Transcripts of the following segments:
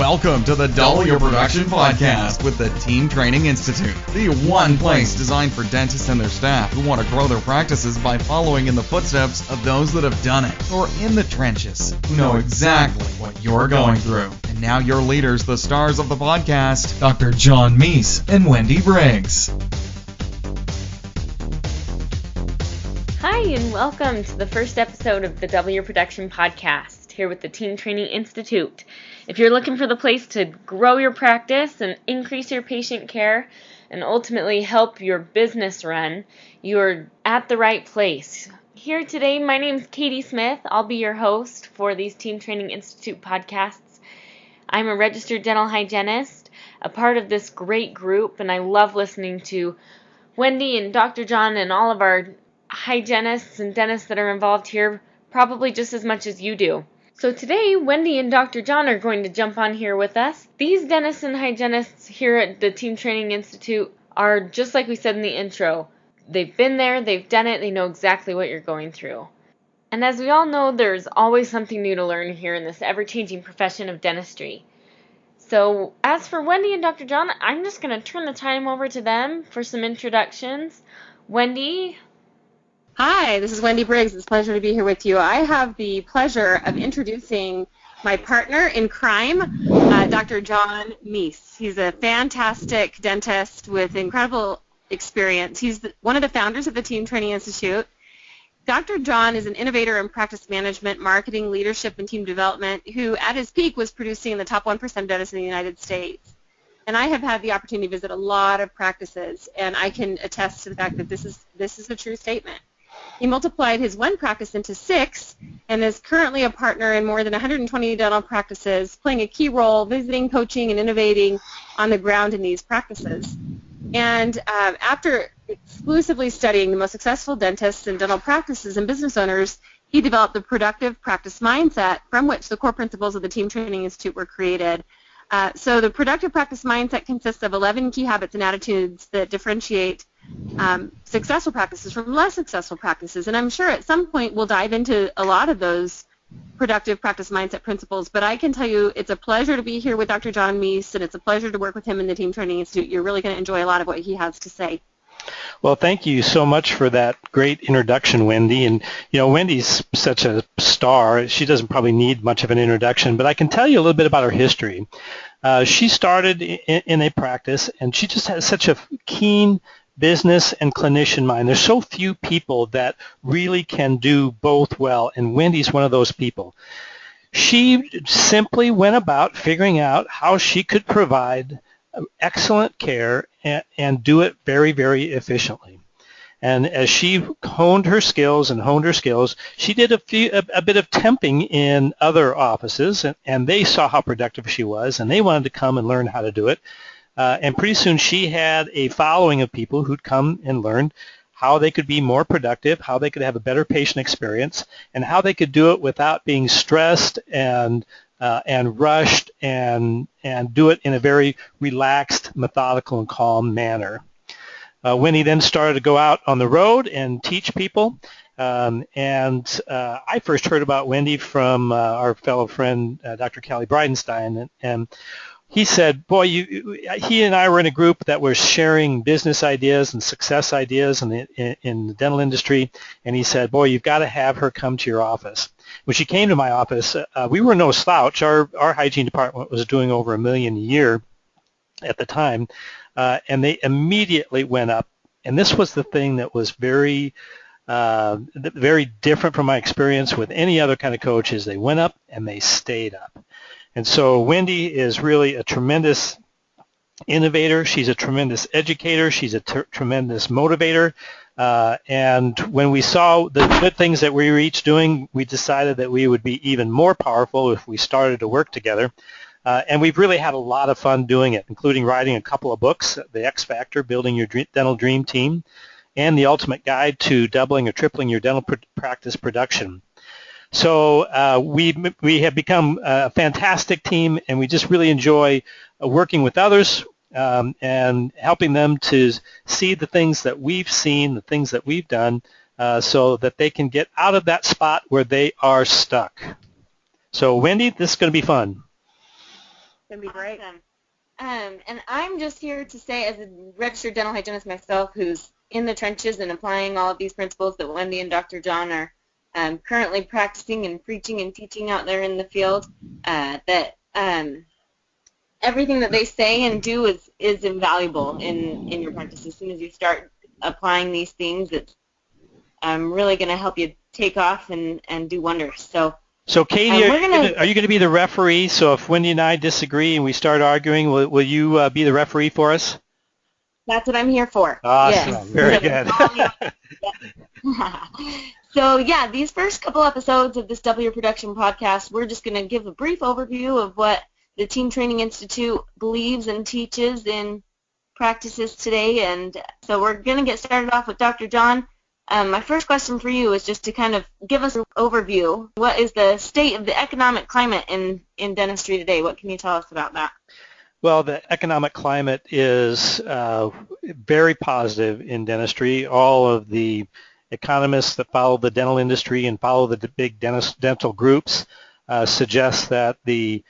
Welcome to the Double Your Production Podcast with the Team Training Institute, the one place designed for dentists and their staff who want to grow their practices by following in the footsteps of those that have done it, or in the trenches, who know exactly what you're going through. And now your leaders, the stars of the podcast, Dr. John Meis and Wendy Briggs. Hi, and welcome to the first episode of the Double Your Production Podcast here with the Team Training Institute. If you're looking for the place to grow your practice and increase your patient care and ultimately help your business run, you're at the right place. Here today, my name is Katie Smith. I'll be your host for these Team Training Institute podcasts. I'm a registered dental hygienist, a part of this great group, and I love listening to Wendy and Dr. John and all of our hygienists and dentists that are involved here probably just as much as you do. So today, Wendy and Dr. John are going to jump on here with us. These dentists and hygienists here at the Team Training Institute are just like we said in the intro. They've been there, they've done it, they know exactly what you're going through. And as we all know, there's always something new to learn here in this ever changing profession of dentistry. So, as for Wendy and Dr. John, I'm just going to turn the time over to them for some introductions. Wendy, Hi, this is Wendy Briggs. It's a pleasure to be here with you. I have the pleasure of introducing my partner in crime, uh, Dr. John Meis. He's a fantastic dentist with incredible experience. He's the, one of the founders of the Team Training Institute. Dr. John is an innovator in practice management, marketing, leadership, and team development who, at his peak, was producing the top 1% of dentists in the United States. And I have had the opportunity to visit a lot of practices, and I can attest to the fact that this is, this is a true statement. He multiplied his one practice into six and is currently a partner in more than 120 dental practices, playing a key role visiting, coaching, and innovating on the ground in these practices. And uh, after exclusively studying the most successful dentists and dental practices and business owners, he developed the productive practice mindset from which the core principles of the Team Training Institute were created. Uh, so the productive practice mindset consists of 11 key habits and attitudes that differentiate um, successful practices from less successful practices. And I'm sure at some point we'll dive into a lot of those productive practice mindset principles. But I can tell you it's a pleasure to be here with Dr. John Meis, and it's a pleasure to work with him in the Team Training Institute. You're really going to enjoy a lot of what he has to say. Well, thank you so much for that great introduction, Wendy. And, you know, Wendy's such a star. She doesn't probably need much of an introduction, but I can tell you a little bit about her history. Uh, she started in, in, a practice, and she just has such a keen business and clinician mind. There's so few people that really can do both well, and Wendy's one of those people. She simply went about figuring out how she could provide excellent care and, and do it very, very efficiently. And as she honed her skills and honed her skills, she did a, few, a, a bit of temping in other offices, and, and, they saw how productive she was, and they wanted to come and learn how to do it. Uh, and pretty soon she had a following of people who'd come and learned how they could be more productive, how they could have a better patient experience, and how they could do it without being stressed and uh, and rushed and and do it in a very relaxed, methodical, and calm manner. Uh, Wendy then started to go out on the road and teach people. Um, and uh, I first heard about Wendy from uh, our fellow friend, uh, Dr. Callie Bridenstine, and, and he said, boy, you, he and I were in a group that was sharing business ideas and success ideas in the, in, in the dental industry, and he said, boy, you've got to have her come to your office. When she came to my office, uh, we were no slouch. Our, our hygiene department was doing over a million a year at the time, uh, and they immediately went up. And this was the thing that was very, uh, very different from my experience with any other kind of coaches. They went up and they stayed up. And so Wendy is really a tremendous innovator. She's a tremendous educator. She's a tremendous motivator. Uh, and when we saw the good things that we were each doing, we decided that we would be even more powerful if we started to work together. Uh, and we've really had a lot of fun doing it, including writing a couple of books, The X Factor, Building Your Dental Dream Team, and The Ultimate Guide to Doubling or Tripling Your Dental pr- Practice Production. So uh, we we have become a fantastic team, and we just really enjoy uh, working with others um, and helping them to see the things that we've seen, the things that we've done, uh, so that they can get out of that spot where they are stuck. So Wendy, this is going to be fun. It's going to be great. Awesome. Um, and I'm just here to say, as a registered dental hygienist myself, who's in the trenches and applying all of these principles that Wendy and Dr. John are um, currently practicing and preaching and teaching out there in the field, uh, that um, everything that they say and do is, is invaluable in, in your practice. As soon as you start applying these things, it's um, really going to help you take off and, and do wonders. So So Katie, Uh, are, you gonna- gonna, are you going to be the referee? So if Wendy and I disagree and we start arguing, will, will you uh, be the referee for us? that's what I'm here for. Awesome. Yes. Very So- good. so yeah, these first couple episodes of this W Production podcast, we're just going to give a brief overview of what the Team Training Institute believes and teaches in practices today. And so we're going to get started off with Dr. John. Um, my first question for you is just to kind of give us an overview. What is the state of the economic climate in, in dentistry today? What can you tell us about that? Well, the economic climate is uh, very positive in dentistry. All of the economists that follow the dental industry and follow the big dentist, dental groups uh, suggest that the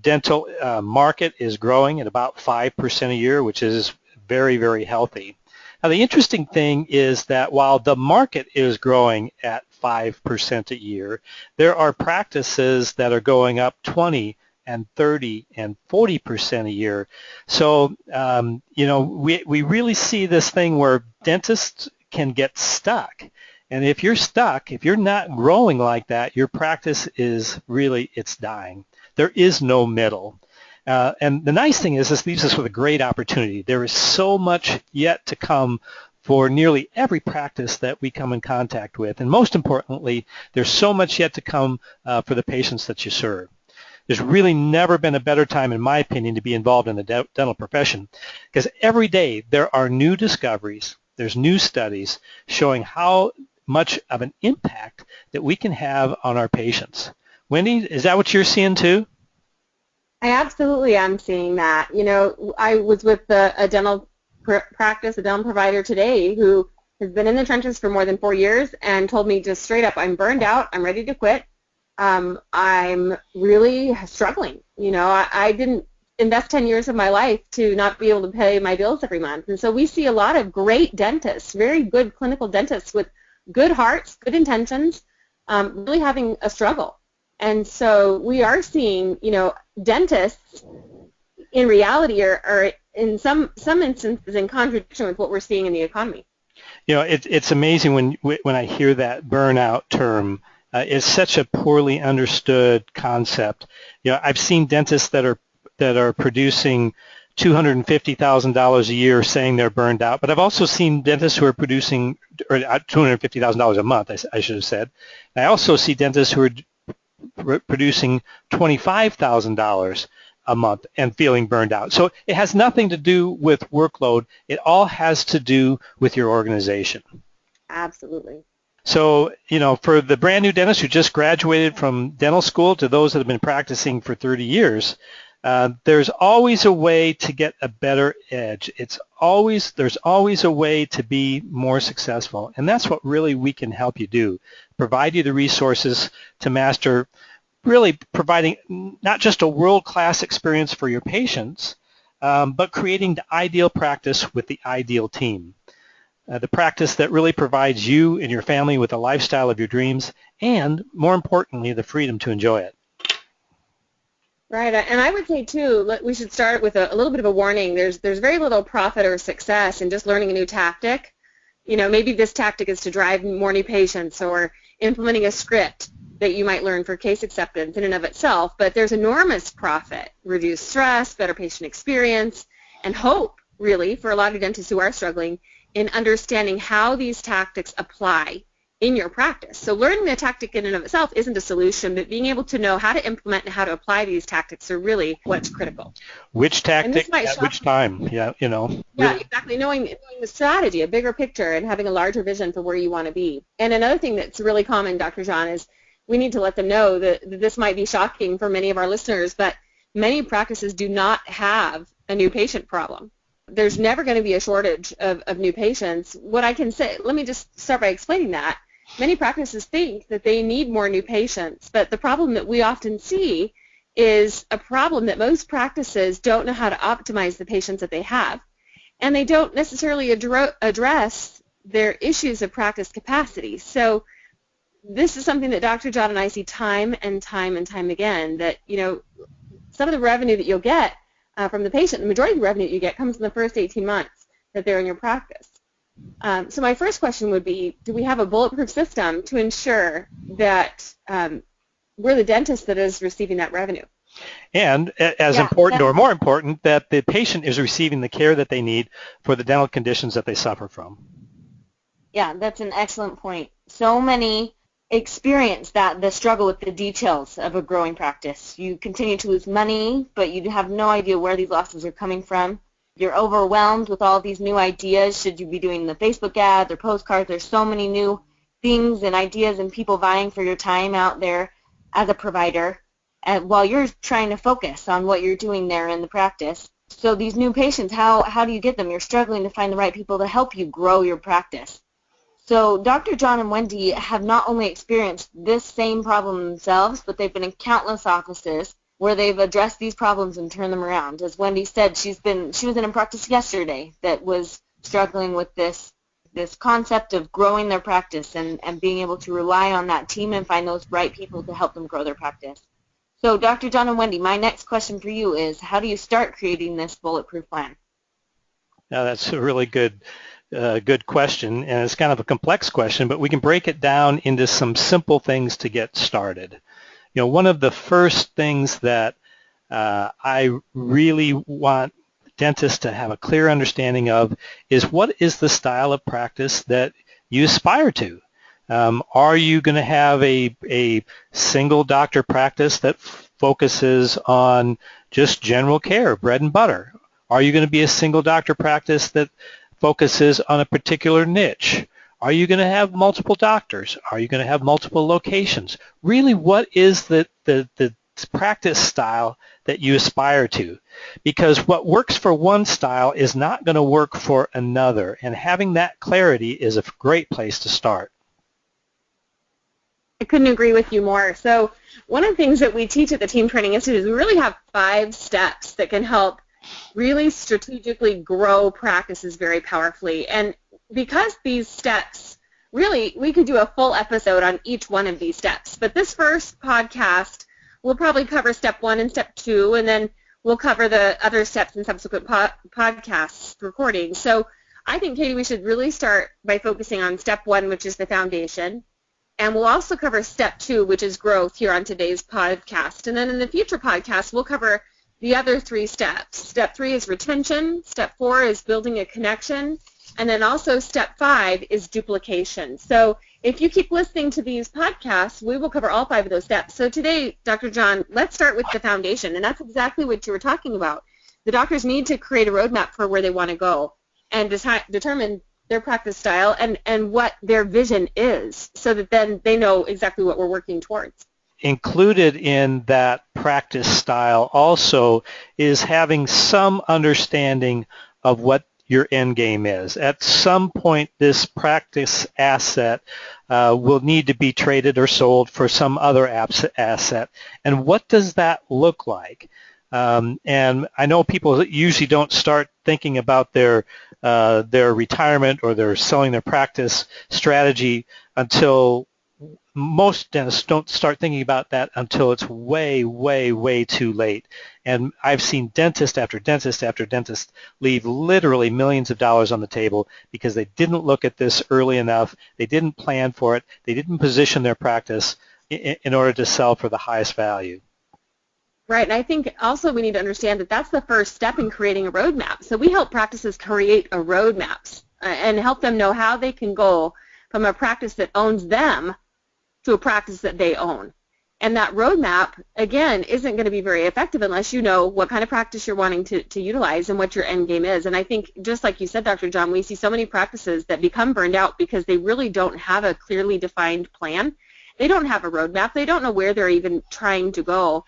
dental uh, market is growing at about 5% a year, which is very, very healthy. Now, the interesting thing is that while the market is growing at 5% a year, there are practices that are going up 20 and 30 and 40 percent a year. So um, you know we we really see this thing where dentists can get stuck, and if you're stuck, if you're not growing like that, your practice is really it's dying. There is no middle. Uh, and the nice thing is this leaves us with a great opportunity. There is so much yet to come for nearly every practice that we come in contact with. And most importantly, there's so much yet to come uh, for the patients that you serve. There's really never been a better time, in my opinion, to be involved in the de- dental profession because every day there are new discoveries, there's new studies showing how much of an impact that we can have on our patients. Wendy, is that what you're seeing too? I absolutely am seeing that. You know, I was with a, a dental pr- practice, a dental provider today who has been in the trenches for more than four years and told me just straight up, I'm burned out, I'm ready to quit. Um, I'm really struggling. You know, I, I didn't invest 10 years of my life to not be able to pay my bills every month. And so we see a lot of great dentists, very good clinical dentists with good hearts, good intentions, um, really having a struggle. And so we are seeing, you know, dentists in reality are, are in some some instances in contradiction with what we're seeing in the economy. You know, it, it's amazing when when I hear that burnout term. Uh, it's such a poorly understood concept. You know, I've seen dentists that are that are producing $250,000 a year saying they're burned out, but I've also seen dentists who are producing or uh, $250,000 a month, I, I should have said. I also see dentists who are producing $25,000 a month and feeling burned out. So it has nothing to do with workload. It all has to do with your organization. Absolutely. So, you know, for the brand new dentists who just graduated from dental school to those that have been practicing for 30 years, uh, there's always a way to get a better edge. It's always there's always a way to be more successful, and that's what really we can help you do. Provide you the resources to master, really providing not just a world-class experience for your patients, um, but creating the ideal practice with the ideal team. Uh, the practice that really provides you and your family with the lifestyle of your dreams, and more importantly, the freedom to enjoy it. Right, and I would say too, we should start with a, a, little bit of a warning. There's there's very little profit or success in just learning a new tactic. You know, maybe this tactic is to drive more new patients or implementing a script that you might learn for case acceptance in and of itself. But there's enormous profit, reduced stress, better patient experience, and hope really for a lot of dentists who are struggling in understanding how these tactics apply in your practice. So learning the tactic in and of itself isn't a solution, but being able to know how to implement and how to apply these tactics are really what's critical. Which tactic at which time? Yeah, you know. Yeah, really. exactly. Knowing, knowing the strategy, a bigger picture, and having a larger vision for where you want to be. And another thing that's really common, Dr. John, is we need to let them know that, that this might be shocking for many of our listeners, but many practices do not have a new patient problem there's never going to be a shortage of, of new patients. What I can say, let me just start by explaining that. Many practices think that they need more new patients, but the problem that we often see is a problem that most practices don't know how to optimize the patients that they have. And they don't necessarily address their issues of practice capacity. So this is something that Dr. John and I see time and time and time again, that, you know, some of the revenue that you'll get uh, from the patient, the majority of the revenue that you get comes in the first 18 months that they're in your practice. Um, so my first question would be, do we have a bulletproof system to ensure that um, we're the dentist that is receiving that revenue? And as yeah, important or more important, that the patient is receiving the care that they need for the dental conditions that they suffer from. Yeah, that's an excellent point. So many experience that the struggle with the details of a growing practice. You continue to lose money, but you have no idea where these losses are coming from. You're overwhelmed with all these new ideas. Should you be doing the Facebook ads or postcards? There's so many new things and ideas and people vying for your time out there as a provider and while you're trying to focus on what you're doing there in the practice. So these new patients, how, how do you get them? You're struggling to find the right people to help you grow your practice. So Dr. John and Wendy have not only experienced this same problem themselves, but they've been in countless offices where they've addressed these problems and turned them around. As Wendy said, she's been she was in a practice yesterday that was struggling with this this concept of growing their practice and, and being able to rely on that team and find those right people to help them grow their practice. So Dr. John and Wendy, my next question for you is how do you start creating this bulletproof plan? Now that's a really good uh, good question, and it's kind of a complex question, but we can break it down into some simple things to get started. You know, one of the first things that uh, I really want dentists to have a clear understanding of is what is the style of practice that you aspire to. Um, are you going to have a, a single doctor practice that focuses on just general care, bread and butter? Are you going to be a single doctor practice that focuses on a particular niche? Are you going to have multiple doctors? Are you going to have multiple locations? Really, what is the, the, the practice style that you aspire to? Because what works for one style is not going to work for another, and having that clarity is a great place to start. I couldn't agree with you more. So one of the things that we teach at the Team Training Institute is we really have five steps that can help really strategically grow practices very powerfully. And because these steps, really, we could do a full episode on each one of these steps. But this first podcast will probably cover step one and step two, and then we'll cover the other steps in subsequent po- podcasts recordings. So I think, Katie, we should really start by focusing on step one, which is the foundation. And we'll also cover step two, which is growth here on today's podcast. And then in the future podcast, we'll cover the other three steps. Step three is retention. Step four is building a connection. And then also step five is duplication. So if you keep listening to these podcasts, we will cover all five of those steps. So today, Dr. John, let's start with the foundation. And that's exactly what you were talking about. The doctors need to create a roadmap for where they want to go and determine their practice style and, and what their vision is so that then they know exactly what we're working towards included in that practice style also is having some understanding of what your end game is. At some point, this practice asset uh, will need to be traded or sold for some other asset. And what does that look like? Um, and I know people usually don't start thinking about their uh, their retirement or their selling their practice strategy until most dentists don't start thinking about that until it's way, way, way too late. And I've seen dentist after dentist after dentist leave literally millions of dollars on the table because they didn't look at this early enough. They didn't plan for it. They didn't position their practice in, in order to sell for the highest value. Right, and I think also we need to understand that that's the first step in creating a roadmap. So we help practices create a roadmaps uh, and help them know how they can go from a practice that owns them to a practice that they own. And that roadmap, again, isn't going to be very effective unless you know what kind of practice you're wanting to, to utilize and what your end game is. And I think, just like you said, Dr. John, we see so many practices that become burned out because they really don't have a clearly defined plan. They don't have a roadmap. They don't know where they're even trying to go.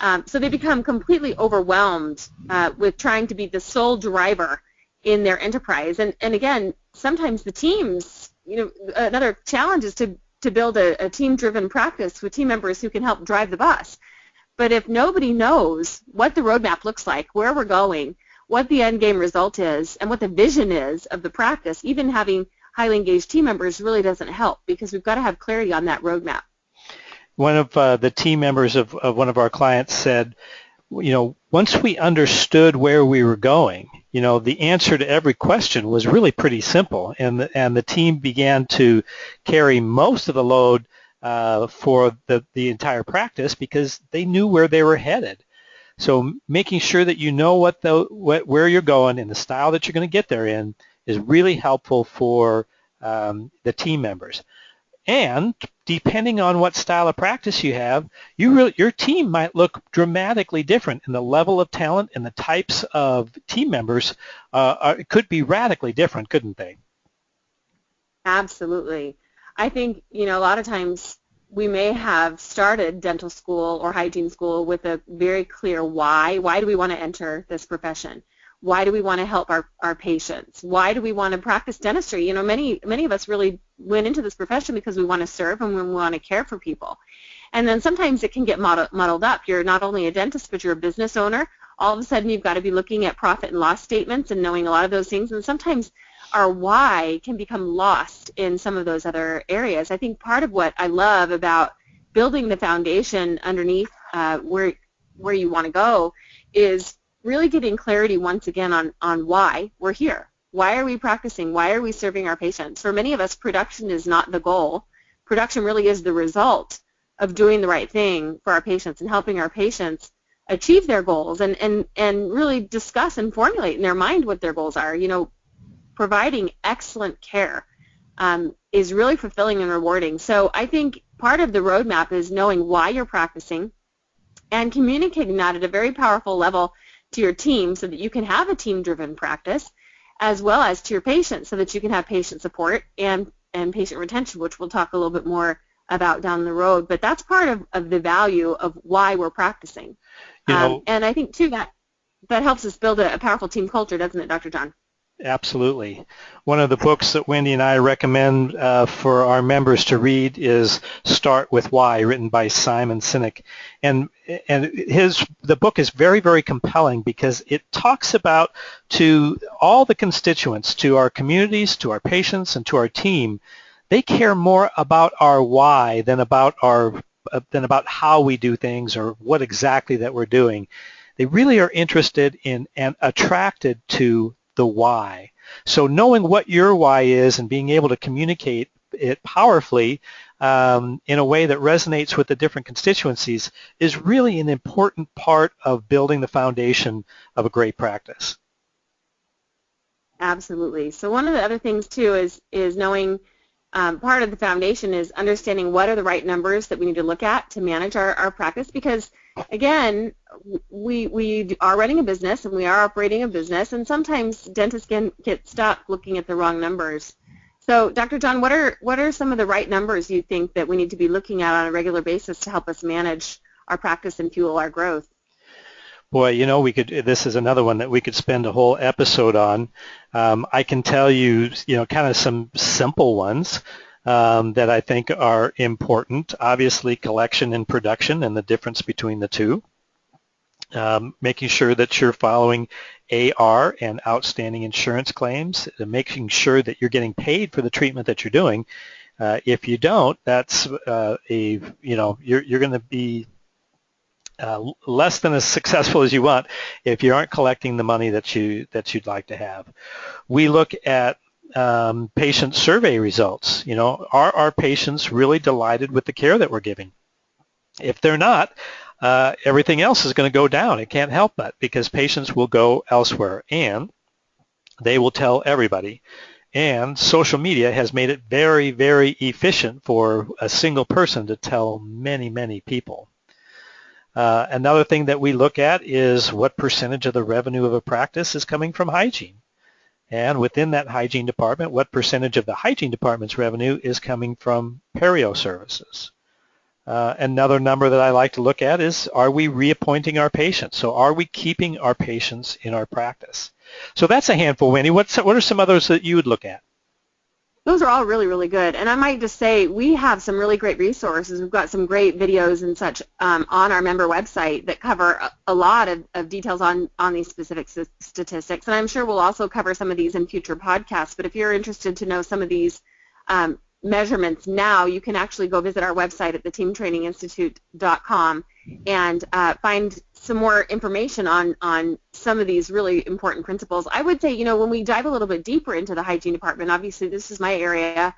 Um, so they become completely overwhelmed uh, with trying to be the sole driver in their enterprise. And, and again, sometimes the teams, you know, another challenge is to to build a, a team-driven practice with team members who can help drive the bus. But if nobody knows what the roadmap looks like, where we're going, what the end game result is, and what the vision is of the practice, even having highly engaged team members really doesn't help because we've got to have clarity on that roadmap. One of uh, the team members of, of one of our clients said, you know, once we understood where we were going, you know, the answer to every question was really pretty simple, and the, and the team began to carry most of the load uh, for the, the entire practice because they knew where they were headed. So making sure that you know what the what, where you're going and the style that you're going to get there in is really helpful for um, the team members. And depending on what style of practice you have, you your team might look dramatically different, and the level of talent and the types of team members uh, are, could be radically different, couldn't they? Absolutely. I think you know a lot of times we may have started dental school or hygiene school with a very clear why. Why do we want to enter this profession? Why do we want to help our, our patients? Why do we want to practice dentistry? You know, many many of us really went into this profession because we want to serve and we want to care for people. And then sometimes it can get muddled up. You're not only a dentist, but you're a business owner. All of a sudden, you've got to be looking at profit and loss statements and knowing a lot of those things. And sometimes our why can become lost in some of those other areas. I think part of what I love about building the foundation underneath uh, where where you want to go is really getting clarity once again on, on why we're here. Why are we practicing? Why are we serving our patients? For many of us, production is not the goal. Production really is the result of doing the right thing for our patients and helping our patients achieve their goals and, and, and really discuss and formulate in their mind what their goals are. You know, providing excellent care um, is really fulfilling and rewarding. So I think part of the roadmap is knowing why you're practicing and communicating that at a very powerful level to your team so that you can have a team-driven practice as well as to your patients so that you can have patient support and, and patient retention, which we'll talk a little bit more about down the road. But that's part of, of the value of why we're practicing. You know, um, and I think, too, that, that helps us build a, a powerful team culture, doesn't it, Dr. John? Absolutely. One of the books that Wendy and I recommend uh, for our members to read is Start with Why, written by Simon Sinek. And and his the book is very very compelling because it talks about to all the constituents, to our communities, to our patients, and to our team. They care more about our why than about our uh, than about how we do things or what exactly that we're doing. They really are interested in and attracted to the why. So knowing what your why is and being able to communicate it powerfully um, in a way that resonates with the different constituencies is really an important part of building the foundation of a great practice. Absolutely. So one of the other things too is is knowing um, part of the foundation is understanding what are the right numbers that we need to look at to manage our, our practice because again we we are running a business and we are operating a business and sometimes dentists can get stuck looking at the wrong numbers. So Dr. John, what are what are some of the right numbers you think that we need to be looking at on a regular basis to help us manage our practice and fuel our growth? Boy, you know, we could. This is another one that we could spend a whole episode on. Um, I can tell you, you know, kind of some simple ones um, that I think are important. Obviously, collection and production, and the difference between the two. Um, making sure that you're following AR and outstanding insurance claims, making sure that you're getting paid for the treatment that you're doing. Uh, if you don't, that's uh, a you know you're you're going to be uh, less than as successful as you want if you aren't collecting the money that you that you'd like to have. We look at um, patient survey results. You know, are our patients really delighted with the care that we're giving? If they're not, uh, everything else is going to go down. It can't help but because patients will go elsewhere and they will tell everybody. And social media has made it very, very efficient for a single person to tell many, many people. Uh, another thing that we look at is what percentage of the revenue of a practice is coming from hygiene. And within that hygiene department, what percentage of the hygiene department's revenue is coming from perio services. Uh, another number that I like to look at is are we reappointing our patients? So are we keeping our patients in our practice? So that's a handful, Wendy. What are some others that you would look at? Those are all really, really good. And I might just say we have some really great resources. We've got some great videos and such um, on our member website that cover a, a lot of, of, details on, on these specific statistics. And I'm sure we'll also cover some of these in future podcasts. But if you're interested to know some of these um, measurements now, you can actually go visit our website at theteamtraininginstitute.com and uh, find some more information on, on some of these really important principles. I would say, you know, when we dive a little bit deeper into the hygiene department, obviously this is my area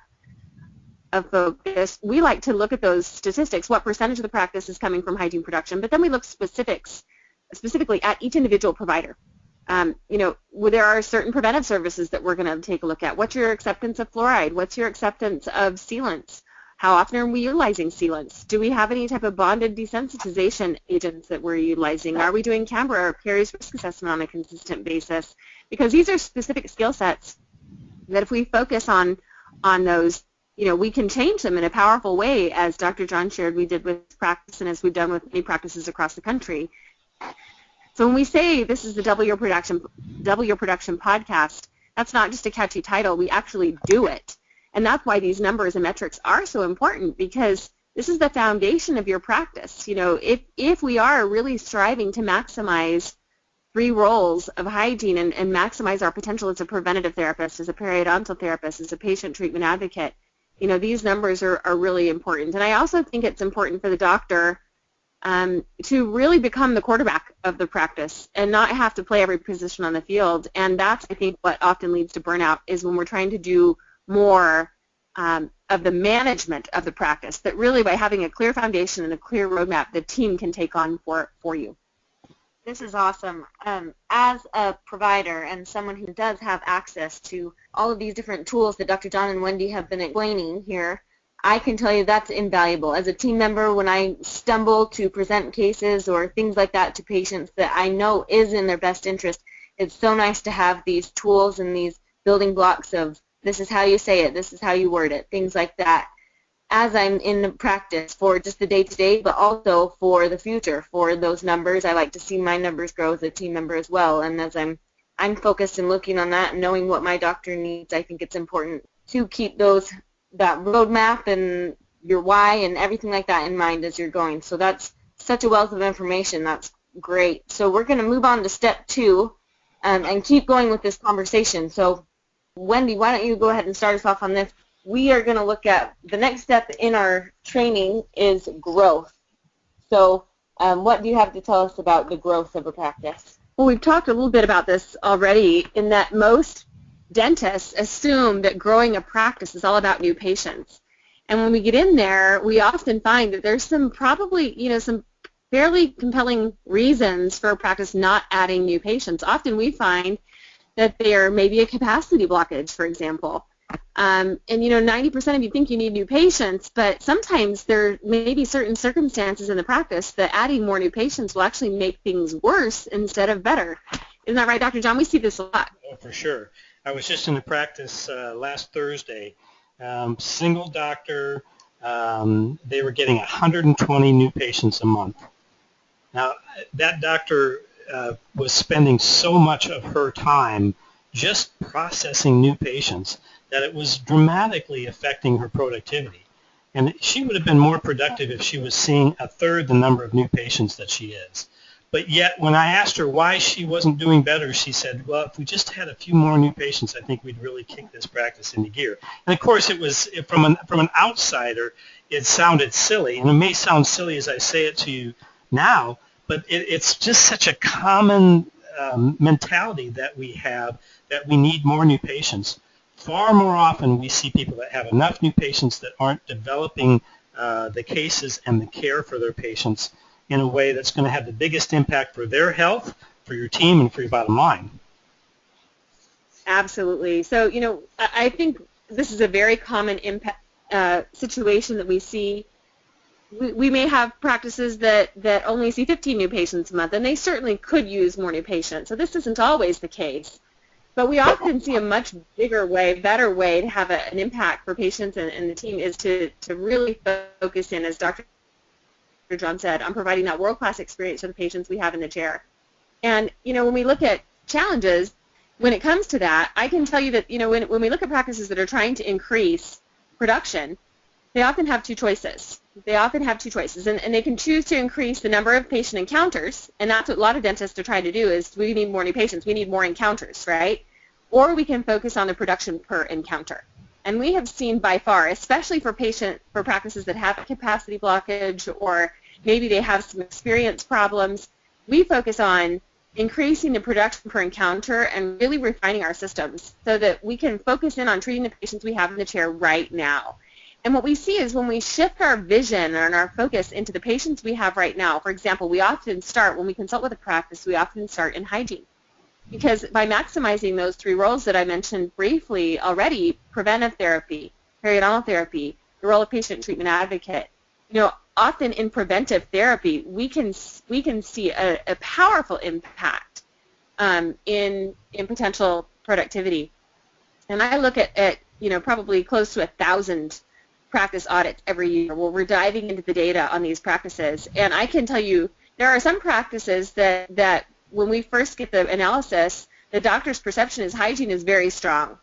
of focus, we like to look at those statistics, what percentage of the practice is coming from hygiene production, but then we look specifics, specifically at each individual provider. Um, you know, there are certain preventive services that we're going to take a look at. What's your acceptance of fluoride? What's your acceptance of sealants? How often are we utilizing sealants? Do we have any type of bonded desensitization agents that we're utilizing? Are we doing CAMBRA or perio risk assessment on a consistent basis? Because these are specific skill sets that if we focus on on those, you know, we can change them in a powerful way, as Dr. John shared we did with practice and as we've done with many practices across the country. So when we say this is the Double Your Production, Double Your Production podcast, that's not just a catchy title. We actually do it. And that's why these numbers and metrics are so important because this is the foundation of your practice. You know, if, if we are really striving to maximize three roles of hygiene and, and maximize our potential as a preventative therapist, as a periodontal therapist, as a patient treatment advocate, you know, these numbers are, are really important. And I also think it's important for the doctor um, to really become the quarterback of the practice and not have to play every position on the field. And that's, I think, what often leads to burnout is when we're trying to do more um, of the management of the practice, that really by having a clear foundation and a clear roadmap, the team can take on for, for you. This is awesome. Um, as a provider and someone who does have access to all of these different tools that Dr. John and Wendy have been explaining here, I can tell you that's invaluable. As a team member, when I stumble to present cases or things like that to patients that I know is in their best interest, it's so nice to have these tools and these building blocks of this is how you say it, this is how you word it, things like that as I'm in the practice for just the day-to-day, but also for the future, for those numbers. I like to see my numbers grow as a team member as well, and as I'm I'm focused and looking on that and knowing what my doctor needs, I think it's important to keep those that roadmap and your why and everything like that in mind as you're going. So that's such a wealth of information. That's great. So we're going to move on to step two um, and keep going with this conversation. So Wendy, why don't you go ahead and start us off on this? We are going to look at the next step in our training is growth. So um, what do you have to tell us about the growth of a practice? Well, we've talked a little bit about this already in that most dentists assume that growing a practice is all about new patients. And when we get in there, we often find that there's some probably, you know, some fairly compelling reasons for a practice not adding new patients. Often we find that there may be a capacity blockage, for example. Um, and you know, 90% of you think you need new patients, but sometimes there may be certain circumstances in the practice that adding more new patients will actually make things worse instead of better. Isn't that right, Dr. John? We see this a lot. Oh, for sure. I was just in the practice uh, last Thursday. Um, single doctor. Um, they were getting 120 new patients a month. Now, that doctor uh, was spending so much of her time just processing new patients that it was dramatically affecting her productivity. And she would have been more productive if she was seeing a third the number of new patients that she is. But yet, when I asked her why she wasn't doing better, she said, well, if we just had a few more new patients, I think we'd really kick this practice into gear. And of course, it was from an, from an outsider, it sounded silly. And it may sound silly as I say it to you now, but it, it's just such a common um, mentality that we have that we need more new patients. Far more often, we see people that have enough new patients that aren't developing uh, the cases and the care for their patients in a way that's going to have the biggest impact for their health, for your team, and for your bottom line. Absolutely. So, you know, I think this is a very common impact, uh, situation that we see. We, we may have practices that, that only see 15 new patients a month, and they certainly could use more new patients. So this isn't always the case. But we often see a much bigger way, better way to have a, an impact for patients and, and the team is to, to really focus in, as Dr. John said, on providing that world-class experience for the patients we have in the chair. And, you know, when we look at challenges, when it comes to that, I can tell you that you know when when we look at practices that are trying to increase production, they often have two choices. They often have two choices, and, and they can choose to increase the number of patient encounters, and that's what a lot of dentists are trying to do is we need more new patients, we need more encounters, right? Or we can focus on the production per encounter. And we have seen by far, especially for patient for practices that have capacity blockage or maybe they have some experience problems, we focus on increasing the production per encounter and really refining our systems so that we can focus in on treating the patients we have in the chair right now. And what we see is when we shift our vision and our focus into the patients we have right now, for example, we often start, when we consult with a practice, we often start in hygiene. Because by maximizing those three roles that I mentioned briefly already, preventive therapy, periodontal therapy, the role of patient treatment advocate, you know, often in preventive therapy, we can we can see a, a powerful impact um, in in potential productivity. And I look at, at you know probably close to a thousand practice audits every year where we're diving into the data on these practices. And I can tell you there are some practices that that when we first get the analysis, the doctor's perception is hygiene is very strong.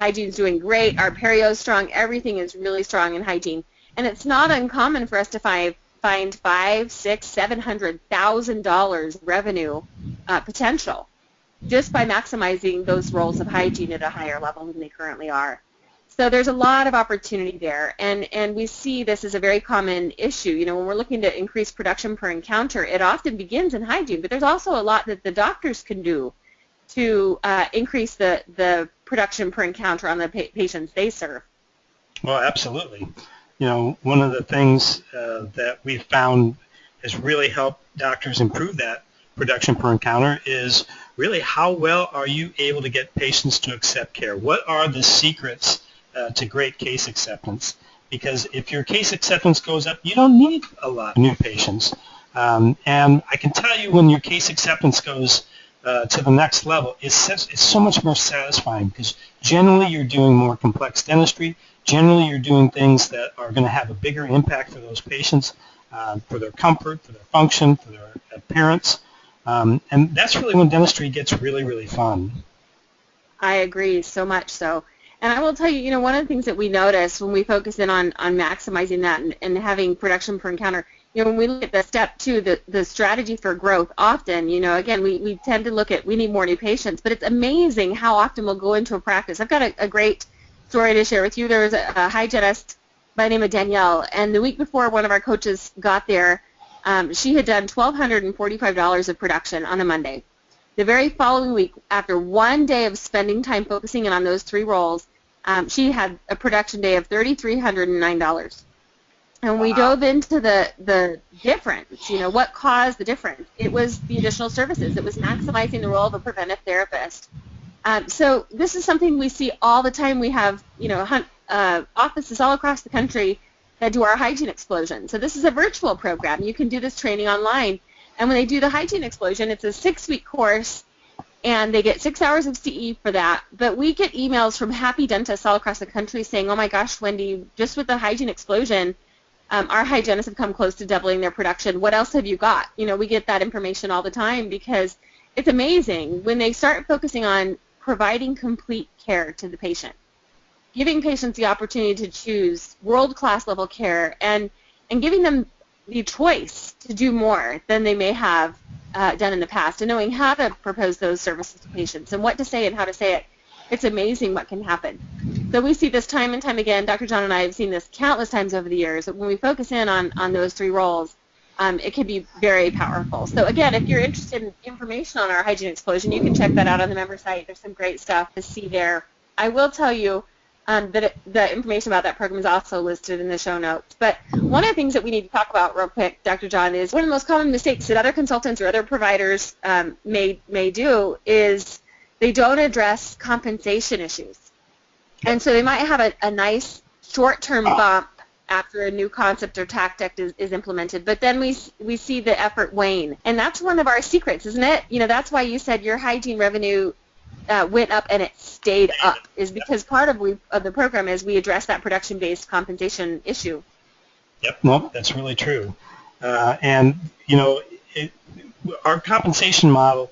Hygiene's doing great. Our perio is strong. Everything is really strong in hygiene. And it's not uncommon for us to find find five, six, seven hundred thousand dollars revenue uh, potential just by maximizing those roles of hygiene at a higher level than they currently are. So there's a lot of opportunity there, and and we see this as a very common issue. You know, when we're looking to increase production per encounter, it often begins in hygiene, but there's also a lot that the doctors can do to uh, increase the the production per encounter on the pa- patients they serve. Well, absolutely you know, one of the things uh, that we've found has really helped doctors improve that production per encounter is really how well are you able to get patients to accept care? What are the secrets uh, to great case acceptance? Because if your case acceptance goes up, you don't need a lot of new patients. Um, and I can tell you when your case acceptance goes uh, to the next level, it's, it's so much more satisfying because generally you're doing more complex dentistry. Generally, you're doing things that are going to have a bigger impact for those patients, uh, for their comfort, for their function, for their appearance. Um, and that's really when dentistry gets really, really fun. I agree so much so. And I will tell you, you know, one of the things that we notice when we focus in on, on maximizing that and, and having production per encounter, you know, when we look at the step two, the, the strategy for growth, often, you know, again, we, we tend to look at we need more new patients, but it's amazing how often we'll go into a practice. I've got a, a great story to share with you. There was a, a hygienist by the name of Danielle, and the week before one of our coaches got there, um, she had done $1,245 of production on a Monday. The very following week, after one day of spending time focusing in on those three roles, um, she had a production day of $3,309. And wow. we dove into the, the difference, you know, what caused the difference. It was the additional services. It was maximizing the role of a preventive therapist. Um, so this is something we see all the time. We have, you know, uh, offices all across the country that do our hygiene explosion. So this is a virtual program. You can do this training online. And when they do the hygiene explosion, it's a six-week course, and they get six hours of CE for that. But we get emails from happy dentists all across the country saying, oh my gosh, Wendy, just with the hygiene explosion, um, our hygienists have come close to doubling their production. What else have you got? You know, we get that information all the time because it's amazing when they start focusing on providing complete care to the patient, giving patients the opportunity to choose world-class level care, and, and giving them the choice to do more than they may have uh, done in the past, and knowing how to propose those services to patients and what to say and how to say it. It's amazing what can happen. So we see this time and time again. Dr. John and I have seen this countless times over the years. When we focus in on, on those three roles, um, it can be very powerful. So again, if you're interested in information on our hygiene explosion, you can check that out on the member site. There's some great stuff to see there. I will tell you um, that it, the information about that program is also listed in the show notes. But one of the things that we need to talk about real quick, Dr. John, is one of the most common mistakes that other consultants or other providers um, may may do is they don't address compensation issues. And so they might have a, a nice short-term bump after a new concept or tactic is, is, implemented. But then we we see the effort wane, and that's one of our secrets, isn't it? You know, that's why you said your hygiene revenue uh, went up and it stayed up, is because part of we of the program is we address that production-based compensation issue. Yep, no, that's really true. Uh, and you know, it, our compensation model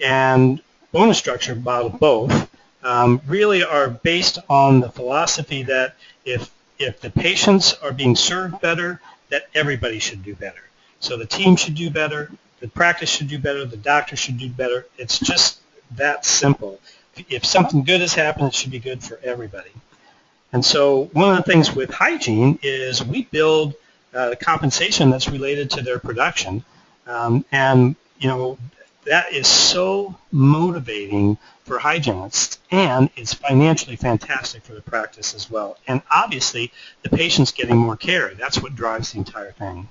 and bonus structure model, both, um, really are based on the philosophy that if if the patients are being served better, that everybody should do better. So the team should do better, the practice should do better, the doctor should do better. It's just that simple. If something good has happened, it should be good for everybody. And so one of the things with hygiene is we build uh, compensation that's related to their production. Um, and, you know, that is so motivating for hygienists, and it's financially fantastic for the practice as well. And obviously, the patient's getting more care. That's what drives the entire thing.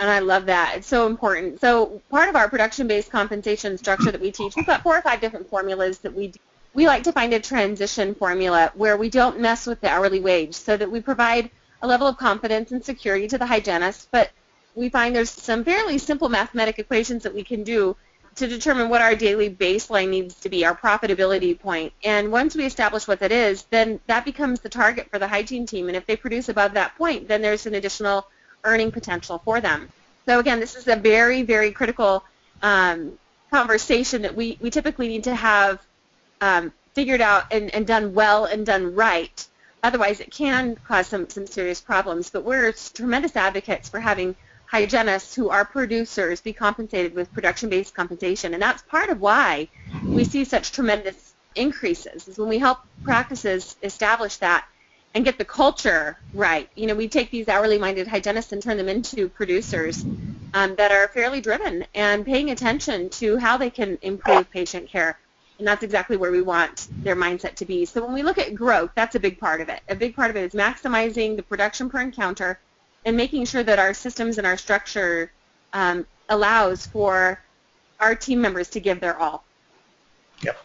And I love that. It's so important. So part of our production-based compensation structure that we teach, we've got four or five different formulas that we do. We like to find a transition formula where we don't mess with the hourly wage so that we provide a level of confidence and security to the hygienist, but we find there's some fairly simple mathematic equations that we can do to determine what our daily baseline needs to be, our profitability point. And once we establish what that is, then that becomes the target for the hygiene team. And if they produce above that point, then there's an additional earning potential for them. So again, this is a very, very critical um, conversation that we, we typically need to have um, figured out and, and done well and done right. Otherwise, it can cause some, some serious problems. But we're tremendous advocates for having hygienists who are producers be compensated with production-based compensation. And that's part of why we see such tremendous increases is when we help practices establish that and get the culture right. You know, we take these hourly minded hygienists and turn them into producers um, that are fairly driven and paying attention to how they can improve patient care. And that's exactly where we want their mindset to be. So when we look at growth, that's a big part of it. A big part of it is maximizing the production per encounter and making sure that our systems and our structure um, allows for our team members to give their all. Yep.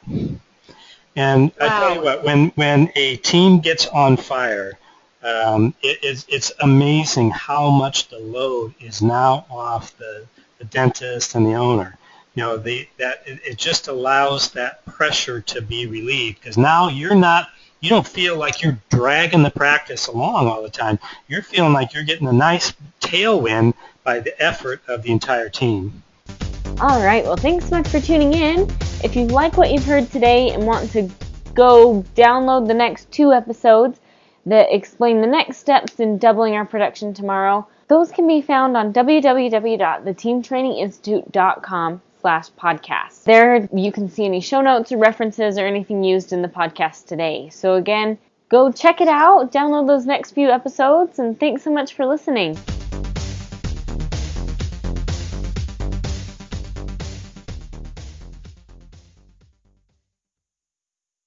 And wow. I tell you what, when when a team gets on fire, um, it, it's, it's amazing how much the load is now off the, the dentist and the owner. You know, the, that it, it just allows that pressure to be relieved because now you're not you don't feel like you're dragging the practice along all the time. You're feeling like you're getting a nice tailwind by the effort of the entire team. All right. Well, thanks so much for tuning in. If you like what you've heard today and want to go download the next two episodes that explain the next steps in doubling our production tomorrow, those can be found on www.theteamtraininginstitute.com slash podcast. There you can see any show notes or references or anything used in the podcast today. So again, go check it out, download those next few episodes, and thanks so much for listening.